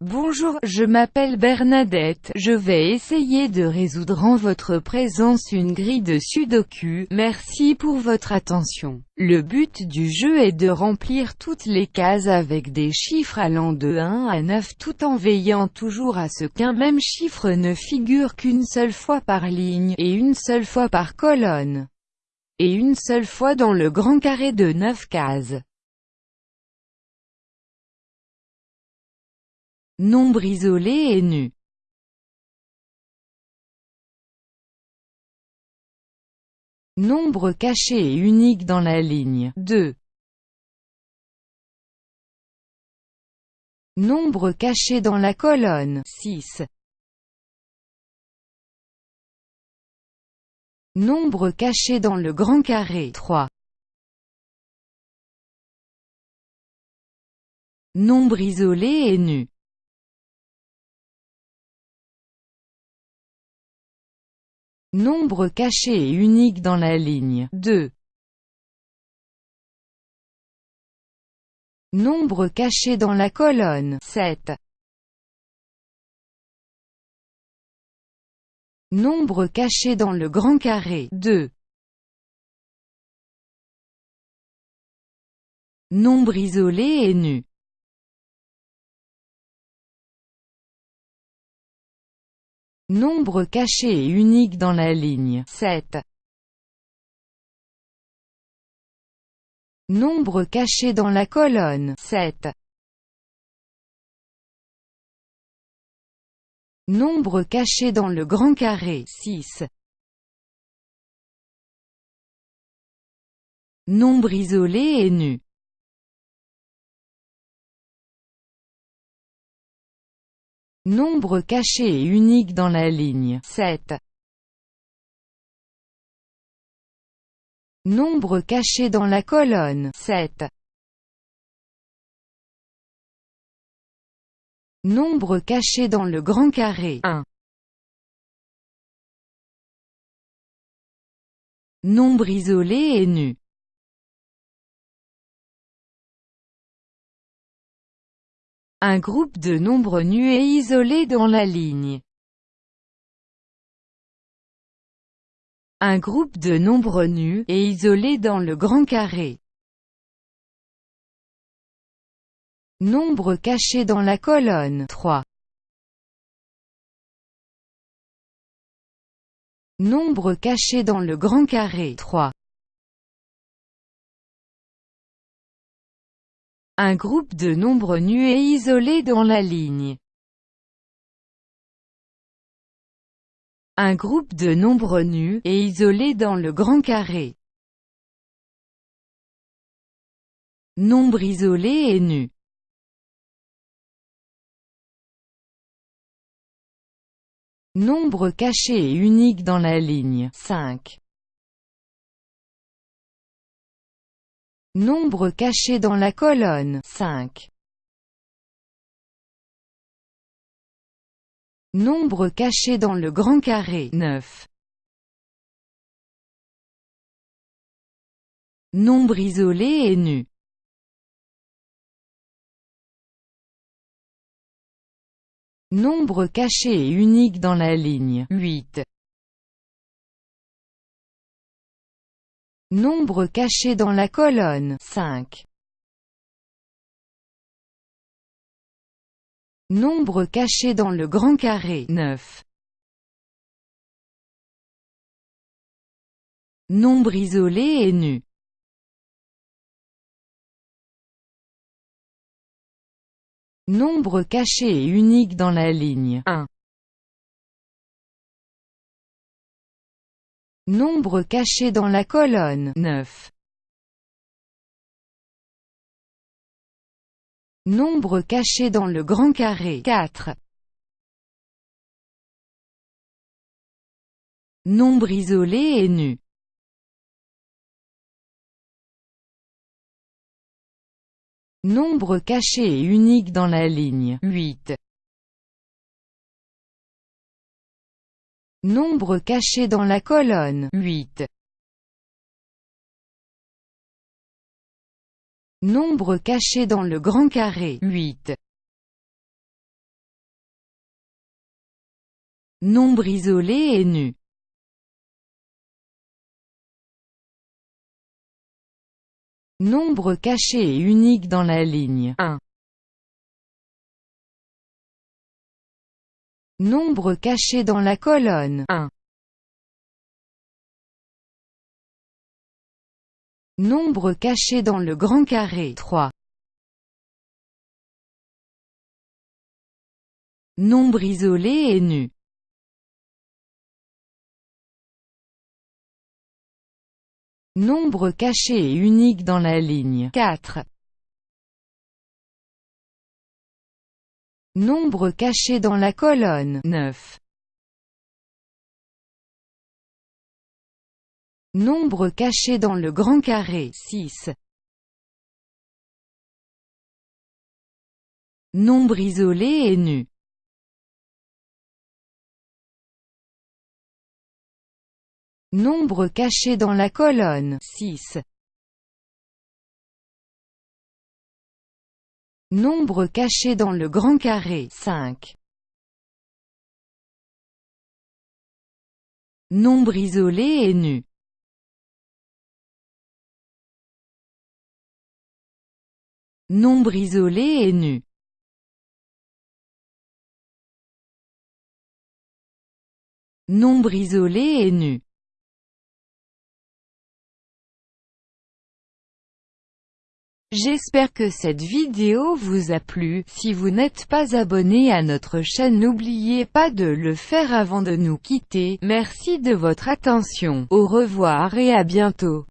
Bonjour, je m'appelle Bernadette, je vais essayer de résoudre en votre présence une grille de sudoku, merci pour votre attention. Le but du jeu est de remplir toutes les cases avec des chiffres allant de 1 à 9 tout en veillant toujours à ce qu'un même chiffre ne figure qu'une seule fois par ligne, et une seule fois par colonne, et une seule fois dans le grand carré de 9 cases. Nombre isolé et nu. Nombre caché et unique dans la ligne 2. Nombre caché dans la colonne 6. Nombre caché dans le grand carré 3. Nombre isolé et nu. Nombre caché et unique dans la ligne 2. Nombre caché dans la colonne 7. Nombre caché dans le grand carré 2. Nombre isolé et nu. Nombre caché et unique dans la ligne 7. Nombre caché dans la colonne 7. Nombre caché dans le grand carré 6. Nombre isolé et nu. Nombre caché et unique dans la ligne 7. Nombre caché dans la colonne 7. Nombre caché dans le grand carré 1. Nombre isolé et nu. Un groupe de nombres nus et isolés dans la ligne. Un groupe de nombres nus et isolés dans le grand carré. Nombre caché dans la colonne 3. Nombre caché dans le grand carré 3. Un groupe de nombres nus et isolés dans la ligne. Un groupe de nombres nus et isolés dans le grand carré. Nombre isolé et nu. Nombre caché et unique dans la ligne 5. Nombre caché dans la colonne 5. Nombre caché dans le grand carré 9. Nombre isolé et nu. Nombre caché et unique dans la ligne 8. Nombre caché dans la colonne 5. Nombre caché dans le grand carré 9. Nombre isolé et nu. Nombre caché et unique dans la ligne 1. Nombre caché dans la colonne 9. Nombre caché dans le grand carré 4. Nombre isolé et nu. Nombre caché et unique dans la ligne 8. Nombre caché dans la colonne 8. Nombre caché dans le grand carré 8. Nombre isolé et nu. Nombre caché et unique dans la ligne 1. Nombre caché dans la colonne 1. Nombre caché dans le grand carré 3. Nombre isolé et nu. Nombre caché et unique dans la ligne 4. Nombre caché dans la colonne 9. Nombre caché dans le grand carré 6. Nombre isolé et nu. Nombre caché dans la colonne 6. Nombre caché dans le grand carré 5. Nombre isolé et nu. Nombre isolé et nu. Nombre isolé et nu. J'espère que cette vidéo vous a plu, si vous n'êtes pas abonné à notre chaîne n'oubliez pas de le faire avant de nous quitter, merci de votre attention, au revoir et à bientôt.